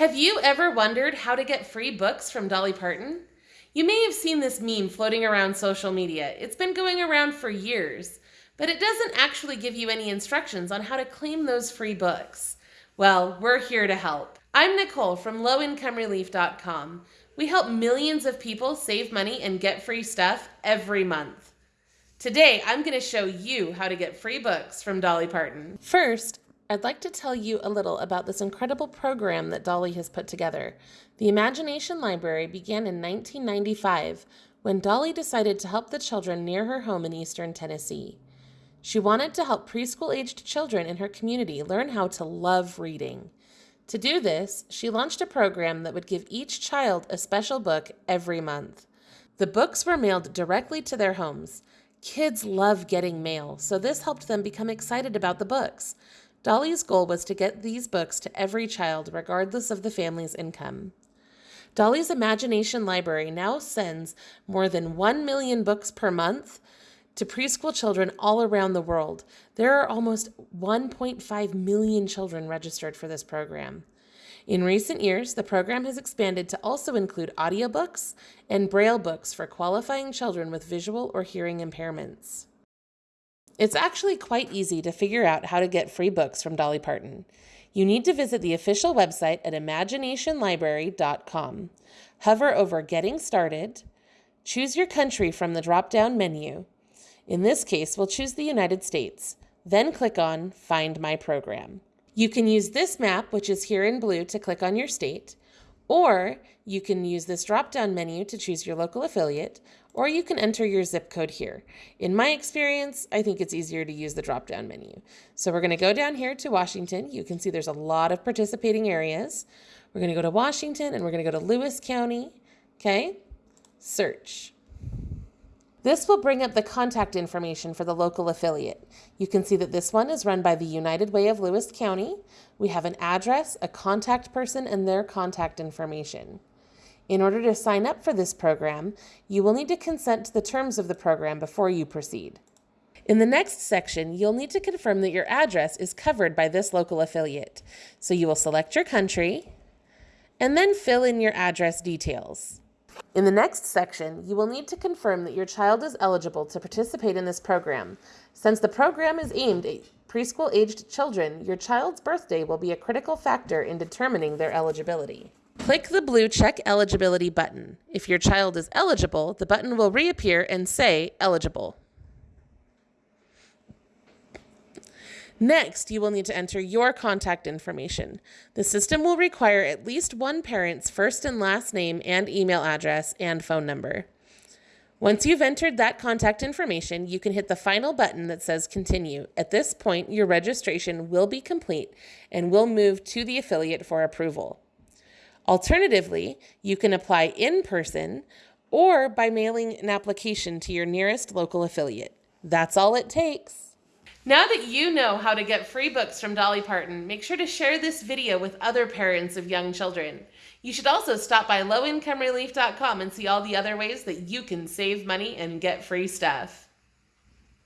Have you ever wondered how to get free books from Dolly Parton? You may have seen this meme floating around social media. It's been going around for years, but it doesn't actually give you any instructions on how to claim those free books. Well, we're here to help. I'm Nicole from lowincomerelief.com. We help millions of people save money and get free stuff every month. Today, I'm going to show you how to get free books from Dolly Parton. First, I'd like to tell you a little about this incredible program that Dolly has put together. The Imagination Library began in 1995 when Dolly decided to help the children near her home in eastern Tennessee. She wanted to help preschool aged children in her community learn how to love reading. To do this, she launched a program that would give each child a special book every month. The books were mailed directly to their homes. Kids love getting mail, so this helped them become excited about the books. Dolly's goal was to get these books to every child, regardless of the family's income. Dolly's Imagination Library now sends more than 1 million books per month to preschool children all around the world. There are almost 1.5 million children registered for this program. In recent years, the program has expanded to also include audiobooks and braille books for qualifying children with visual or hearing impairments. It's actually quite easy to figure out how to get free books from Dolly Parton. You need to visit the official website at imaginationlibrary.com. Hover over Getting Started, choose your country from the drop down menu. In this case, we'll choose the United States. Then click on Find My Program. You can use this map, which is here in blue, to click on your state, or you can use this drop down menu to choose your local affiliate, or you can enter your zip code here. In my experience, I think it's easier to use the drop down menu. So we're going to go down here to Washington. You can see there's a lot of participating areas. We're going to go to Washington and we're going to go to Lewis County. Okay, search. This will bring up the contact information for the local affiliate. You can see that this one is run by the United Way of Lewis County. We have an address, a contact person, and their contact information. In order to sign up for this program, you will need to consent to the terms of the program before you proceed. In the next section, you'll need to confirm that your address is covered by this local affiliate. So you will select your country and then fill in your address details. In the next section, you will need to confirm that your child is eligible to participate in this program. Since the program is aimed at preschool-aged children, your child's birthday will be a critical factor in determining their eligibility. Click the blue Check Eligibility button. If your child is eligible, the button will reappear and say Eligible. Next, you will need to enter your contact information. The system will require at least one parent's first and last name and email address and phone number. Once you've entered that contact information, you can hit the final button that says Continue. At this point, your registration will be complete and will move to the affiliate for approval. Alternatively, you can apply in person or by mailing an application to your nearest local affiliate. That's all it takes. Now that you know how to get free books from Dolly Parton, make sure to share this video with other parents of young children. You should also stop by lowincomerelief.com and see all the other ways that you can save money and get free stuff.